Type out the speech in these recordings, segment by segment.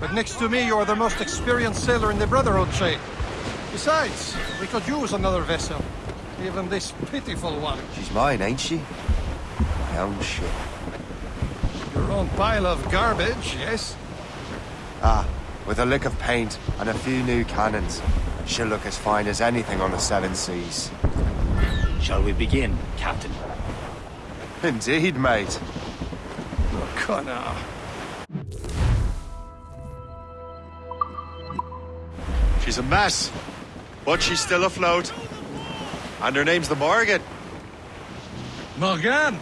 But next to me, you're the most experienced sailor in the Brotherhood, Shay. Besides, we could use another vessel. Even this pitiful one. She's mine, ain't she? My own ship. Your own pile of garbage, yes? Ah, with a lick of paint and a few new cannons, she'll look as fine as anything on the seven seas. Shall we begin, Captain? Indeed, mate. Oh, Connor. She's a mess, but she's still afloat. And her name's the Morrigan. Morrigan?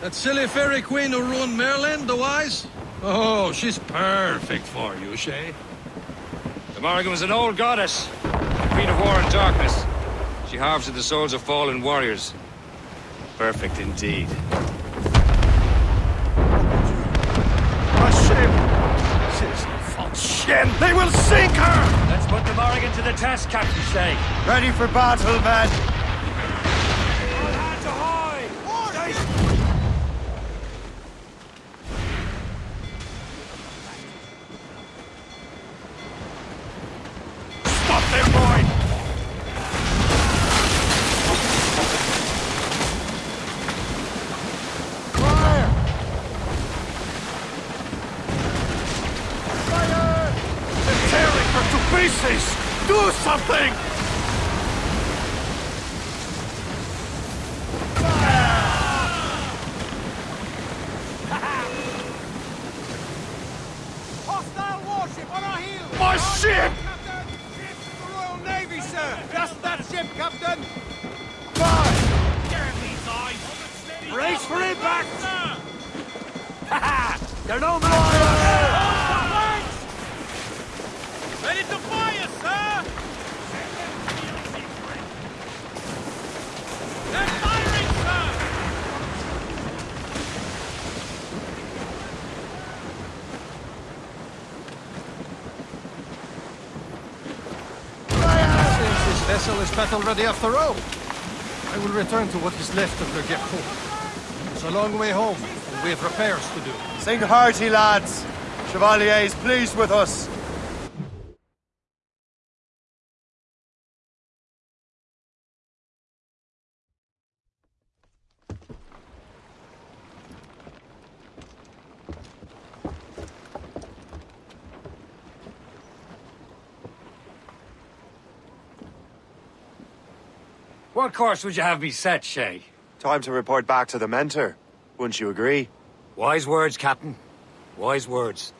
That silly fairy queen who ruined Merlin, the wise? Oh, she's perfect for you, Shay. The Morrigan was an old goddess, queen of war and darkness. She harvested the souls of fallen warriors. Perfect indeed. A ship! She's a false shen! They will sink her! Let's put the Morrigan to the test, Captain Shay. Ready for battle, men! Stop them, boy! Fire! Fire! They're tearing her to pieces! Do something! Hostile warship on our heels! My ship! Captain! Ship of the Royal Navy, sir! Just that ship, Captain! Fire! Damn these eyes! Brace for impact! They're no more! Ready to fire, sir! They're firing, sir! Since this vessel is battle ready after all, I will return to what is left of the Gerpo. It's a long way home, and we have repairs to do. Sing hearty, lads. Chevalier is pleased with us. What course would you have me set, Shay? Time to report back to the mentor. Wouldn't you agree? Wise words, Captain. Wise words.